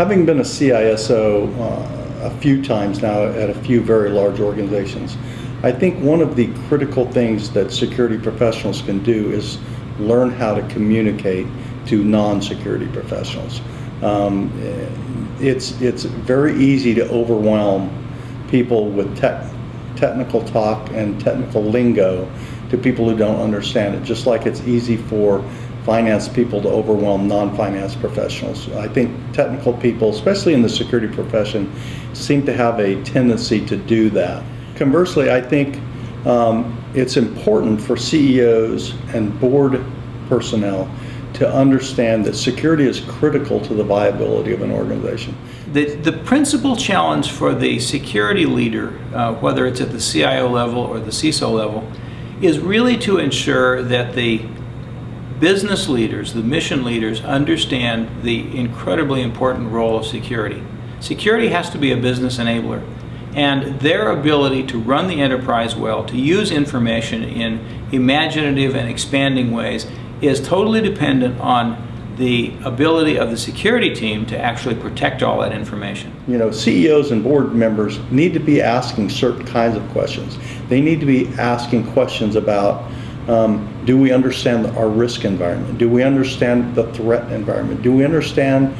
having been a CISO uh, a few times now at a few very large organizations, I think one of the critical things that security professionals can do is learn how to communicate to non-security professionals. Um, it's, it's very easy to overwhelm people with tech, technical talk and technical lingo to people who don't understand it, just like it's easy for finance people to overwhelm non-finance professionals. I think technical people, especially in the security profession, seem to have a tendency to do that. Conversely, I think um, it's important for CEOs and board personnel to understand that security is critical to the viability of an organization. The, the principal challenge for the security leader, uh, whether it's at the CIO level or the CISO level, is really to ensure that the business leaders, the mission leaders, understand the incredibly important role of security. Security has to be a business enabler and their ability to run the enterprise well, to use information in imaginative and expanding ways is totally dependent on the ability of the security team to actually protect all that information. You know, CEOs and board members need to be asking certain kinds of questions. They need to be asking questions about um, do we understand our risk environment? Do we understand the threat environment? Do we understand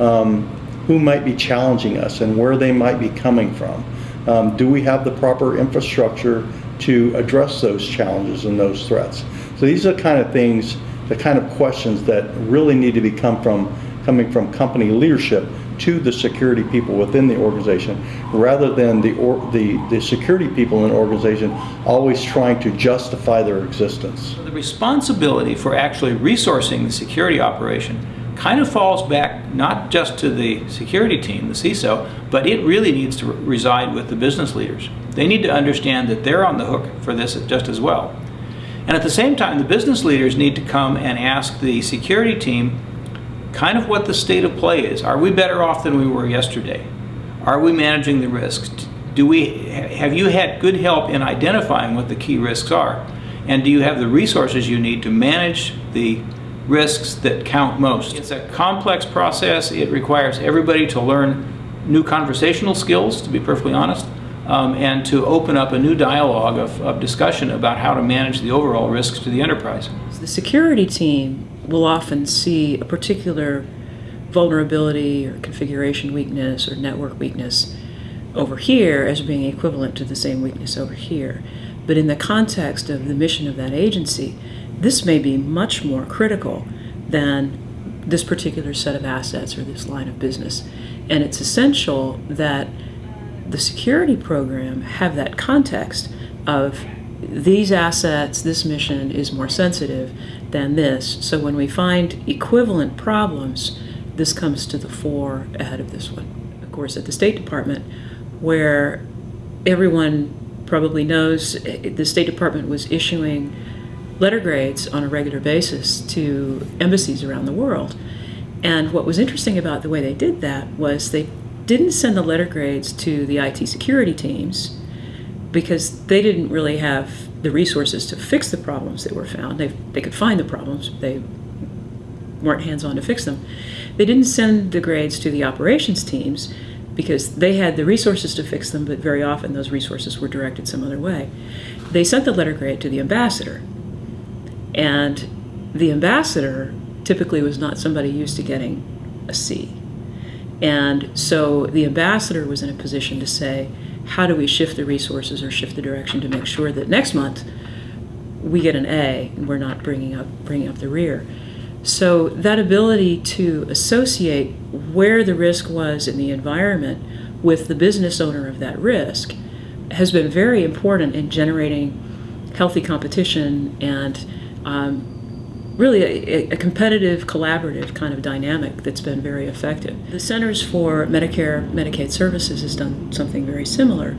um, who might be challenging us and where they might be coming from? Um, do we have the proper infrastructure to address those challenges and those threats? So these are the kind of things, the kind of questions that really need to be come from, coming from company leadership to the security people within the organization rather than the, or, the, the security people in an organization always trying to justify their existence. The responsibility for actually resourcing the security operation kind of falls back not just to the security team, the CISO, but it really needs to reside with the business leaders. They need to understand that they're on the hook for this just as well. And at the same time, the business leaders need to come and ask the security team kind of what the state of play is. Are we better off than we were yesterday? Are we managing the risks? Do we, have you had good help in identifying what the key risks are? And do you have the resources you need to manage the risks that count most? It's a complex process. It requires everybody to learn new conversational skills, to be perfectly honest, um, and to open up a new dialogue of, of discussion about how to manage the overall risks to the enterprise. The security team will often see a particular vulnerability or configuration weakness or network weakness over here as being equivalent to the same weakness over here. But in the context of the mission of that agency, this may be much more critical than this particular set of assets or this line of business. And it's essential that the security program have that context of these assets, this mission is more sensitive than this. So when we find equivalent problems, this comes to the fore ahead of this one. Of course, at the State Department, where everyone probably knows eh, the State Department was issuing letter grades on a regular basis to embassies around the world. And what was interesting about the way they did that was they didn't send the letter grades to the IT security teams because they didn't really have the resources to fix the problems that were found. They, they could find the problems, they weren't hands-on to fix them. They didn't send the grades to the operations teams because they had the resources to fix them, but very often those resources were directed some other way. They sent the letter grade to the ambassador. And the ambassador typically was not somebody used to getting a C. And so the ambassador was in a position to say, how do we shift the resources or shift the direction to make sure that next month we get an A and we're not bringing up bringing up the rear. So that ability to associate where the risk was in the environment with the business owner of that risk has been very important in generating healthy competition and um, really a, a, competitive, collaborative kind of dynamic that's been very effective. The Centers for Medicare Medicaid Services has done something very similar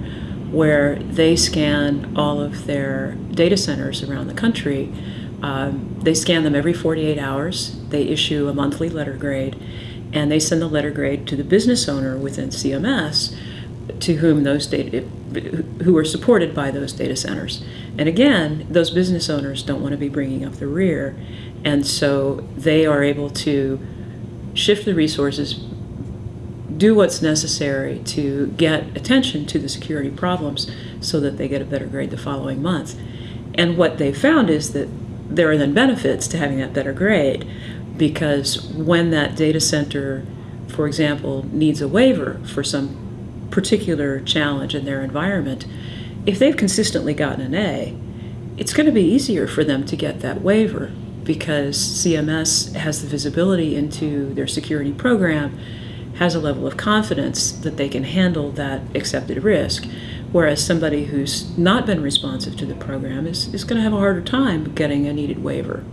where they scan all of their data centers around the country. Um, they scan them every 48 hours. They issue a monthly letter grade and they send the letter grade to the business owner within CMS to whom those data, who are supported by those data centers. And again, those business owners don't want to be bringing up the rear. And so they are able to shift the resources do what's necessary to get attention to the security problems so that they get a better grade the following month. And what they found is that there are then benefits to having that better grade because when that data center, for example, needs a waiver for some particular challenge in their environment, if they've consistently gotten an A, it's going to be easier for them to get that waiver because CMS has the visibility into their security program, has a level of confidence that they can handle that accepted risk. Whereas somebody who's not been responsive to the program is, is going to have a harder time getting a needed waiver.